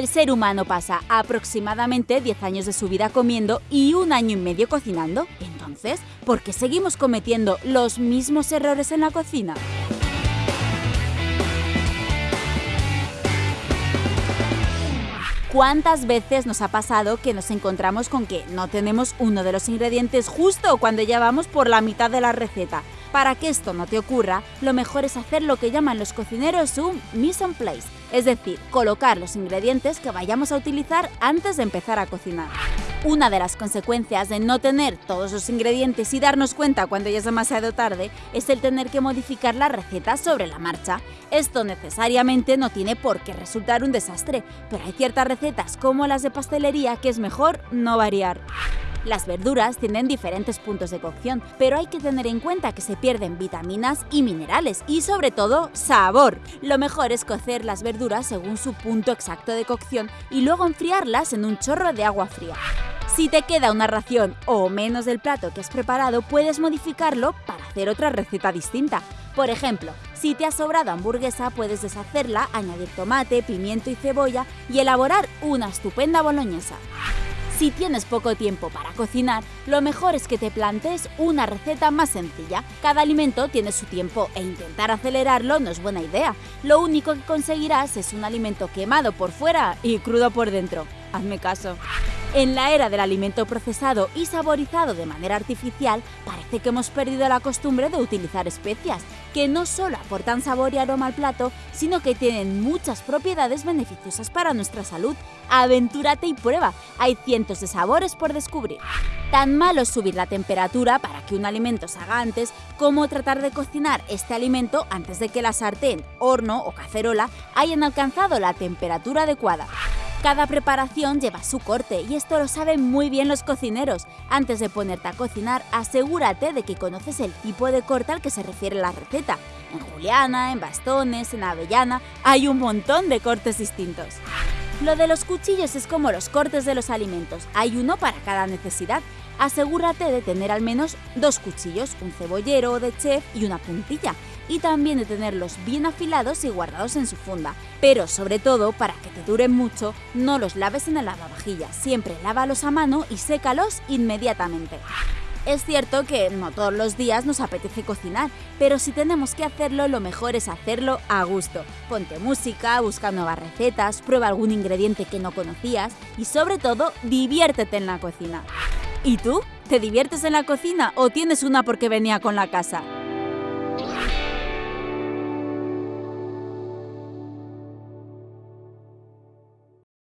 El ser humano pasa aproximadamente 10 años de su vida comiendo y un año y medio cocinando. Entonces, ¿por qué seguimos cometiendo los mismos errores en la cocina? ¿Cuántas veces nos ha pasado que nos encontramos con que no tenemos uno de los ingredientes justo cuando ya vamos por la mitad de la receta? Para que esto no te ocurra, lo mejor es hacer lo que llaman los cocineros un mise en place, es decir, colocar los ingredientes que vayamos a utilizar antes de empezar a cocinar. Una de las consecuencias de no tener todos los ingredientes y darnos cuenta cuando ya es demasiado tarde es el tener que modificar la receta sobre la marcha. Esto necesariamente no tiene por qué resultar un desastre, pero hay ciertas recetas como las de pastelería que es mejor no variar. Las verduras tienen diferentes puntos de cocción, pero hay que tener en cuenta que se pierden vitaminas y minerales y sobre todo sabor. Lo mejor es cocer las verduras según su punto exacto de cocción y luego enfriarlas en un chorro de agua fría. Si te queda una ración o menos del plato que has preparado, puedes modificarlo para hacer otra receta distinta. Por ejemplo, si te ha sobrado hamburguesa, puedes deshacerla, añadir tomate, pimiento y cebolla y elaborar una estupenda boloñesa. Si tienes poco tiempo para cocinar, lo mejor es que te plantees una receta más sencilla. Cada alimento tiene su tiempo e intentar acelerarlo no es buena idea. Lo único que conseguirás es un alimento quemado por fuera y crudo por dentro. Hazme caso. En la era del alimento procesado y saborizado de manera artificial, parece que hemos perdido la costumbre de utilizar especias, que no solo aportan sabor y aroma al plato, sino que tienen muchas propiedades beneficiosas para nuestra salud. Aventúrate y prueba, hay cientos de sabores por descubrir. Tan malo es subir la temperatura para que un alimento se haga antes, como tratar de cocinar este alimento antes de que la sartén, horno o cacerola hayan alcanzado la temperatura adecuada. Cada preparación lleva su corte y esto lo saben muy bien los cocineros. Antes de ponerte a cocinar, asegúrate de que conoces el tipo de corte al que se refiere la receta. En juliana, en bastones, en avellana, hay un montón de cortes distintos. Lo de los cuchillos es como los cortes de los alimentos, hay uno para cada necesidad. Asegúrate de tener al menos dos cuchillos, un cebollero de chef y una puntilla y también de tenerlos bien afilados y guardados en su funda. Pero sobre todo, para que te duren mucho, no los laves en el lavavajillas, siempre lávalos a mano y sécalos inmediatamente. Es cierto que no todos los días nos apetece cocinar, pero si tenemos que hacerlo, lo mejor es hacerlo a gusto. Ponte música, busca nuevas recetas, prueba algún ingrediente que no conocías y sobre todo, diviértete en la cocina. ¿Y tú? ¿Te diviertes en la cocina o tienes una porque venía con la casa?